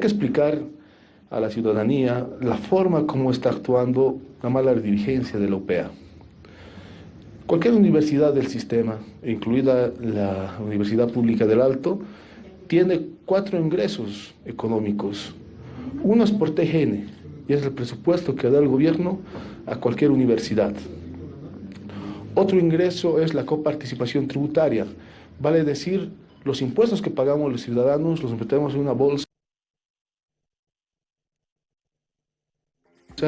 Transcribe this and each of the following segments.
Que explicar a la ciudadanía la forma como está actuando la mala dirigencia de la UPEA. Cualquier universidad del sistema, incluida la Universidad Pública del Alto, tiene cuatro ingresos económicos. Uno es por TGN, y es el presupuesto que da el gobierno a cualquier universidad. Otro ingreso es la coparticipación tributaria, vale decir, los impuestos que pagamos los ciudadanos los metemos en una bolsa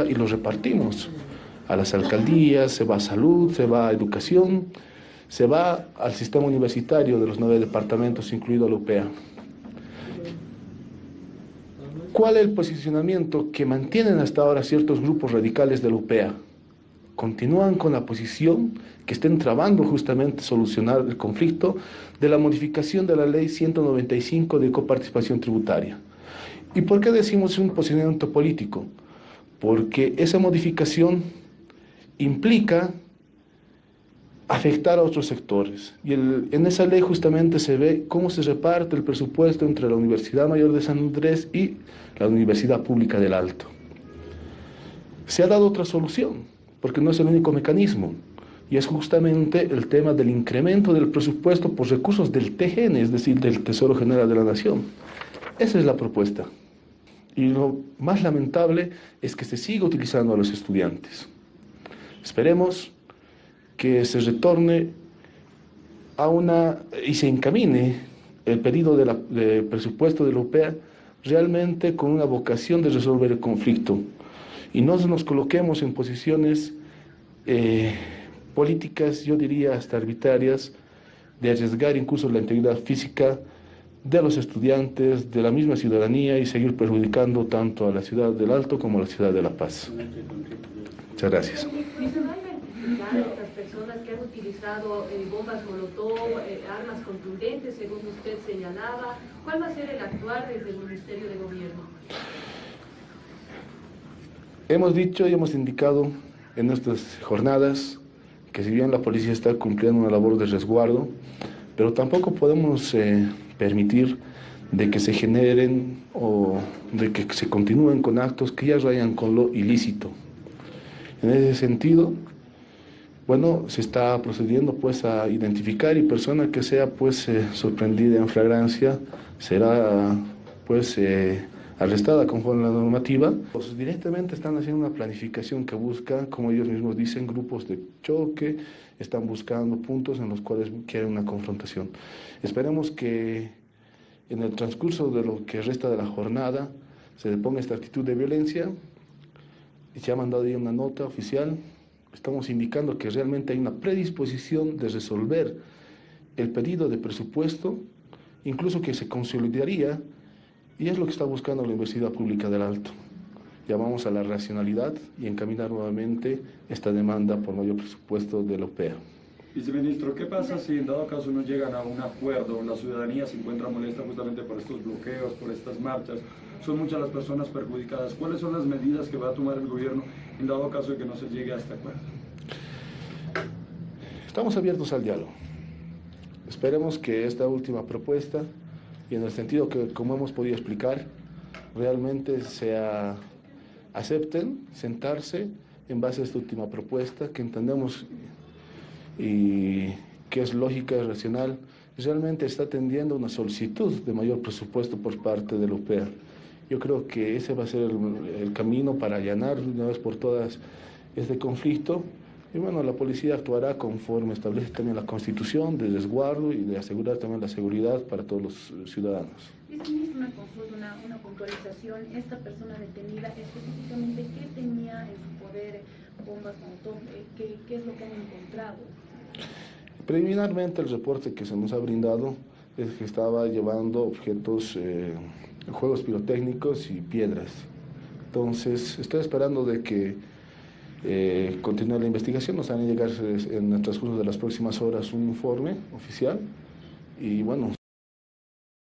y los repartimos a las alcaldías, se va a salud, se va a educación, se va al sistema universitario de los nueve departamentos, incluido la UPEA. ¿Cuál es el posicionamiento que mantienen hasta ahora ciertos grupos radicales de la UPEA? Continúan con la posición que estén trabando justamente solucionar el conflicto de la modificación de la ley 195 de coparticipación tributaria. ¿Y por qué decimos un posicionamiento político? Porque esa modificación implica afectar a otros sectores. Y en esa ley justamente se ve cómo se reparte el presupuesto entre la Universidad Mayor de San Andrés y la Universidad Pública del Alto. Se ha dado otra solución, porque no es el único mecanismo, y es justamente el tema del incremento del presupuesto por recursos del TGN, es decir, del Tesoro General de la Nación. Esa es la propuesta. Y lo más lamentable es que se siga utilizando a los estudiantes. Esperemos que se retorne a una y se encamine el pedido de, presupuesto de la UPEA realmente con una vocación de resolver el conflicto y no nos coloquemos en posiciones eh, políticas, yo diría hasta arbitrarias, de arriesgar incluso la integridad física de los estudiantes, de la misma ciudadanía y seguir perjudicando tanto a la ciudad del Alto como a la ciudad de La Paz. Muchas gracias estas personas que han utilizado eh, bombas molotov, eh, armas contundentes, según usted señalaba. ¿Cuál va a ser el actuar desde el Ministerio de Gobierno? Hemos dicho y hemos indicado en nuestras jornadas que si bien la policía está cumpliendo una labor de resguardo, pero tampoco podemos eh, permitir de que se generen o de que se continúen con actos que ya rayan con lo ilícito. En ese sentido, bueno, se está procediendo pues a identificar y persona que sea pues eh, sorprendida en flagrancia será pues eh, arrestada conforme a la normativa. Pues directamente están haciendo una planificación que busca, como ellos mismos dicen, grupos de choque, están buscando puntos en los cuales quieren una confrontación. Esperemos que en el transcurso de lo que resta de la jornada se deponga esta actitud de violencia. Se ha mandado ahí una nota oficial estamos indicando que realmente hay una predisposición de resolver el pedido de presupuesto, incluso que se consolidaría, y es lo que está buscando la Universidad Pública del Alto. Llamamos a la racionalidad y encaminar nuevamente esta demanda por mayor presupuesto de la OPEA. Viceministro, ¿qué pasa si en dado caso no llegan a un acuerdo, la ciudadanía se encuentra molesta justamente por estos bloqueos, por estas marchas? Son muchas las personas perjudicadas. ¿Cuáles son las medidas que va a tomar el gobierno en dado caso de que no se llegue a este acuerdo? Estamos abiertos al diálogo. Esperemos que esta última propuesta, y en el sentido que, como hemos podido explicar, realmente se acepten sentarse en base a esta última propuesta que entendemos y que es lógica y racional, realmente está atendiendo una solicitud de mayor presupuesto por parte de la UPEA. Yo creo que ese va a ser el, camino para allanar una vez por todas este conflicto. Y bueno, la policía actuará conforme establece también la Constitución de resguardo y de asegurar también la seguridad para todos los ciudadanos. una consulta, una, una puntualización. Esta persona detenida, específicamente, ¿qué tenía en su poder bombas eh, ¿Qué, ¿Qué es lo que han encontrado? Preliminarmente el reporte que se nos ha brindado es que estaba llevando objetos, eh, juegos pirotécnicos y piedras. Entonces, estoy esperando de que eh, continúe la investigación, nos van a llegar en el transcurso de las próximas horas un informe oficial. Y bueno,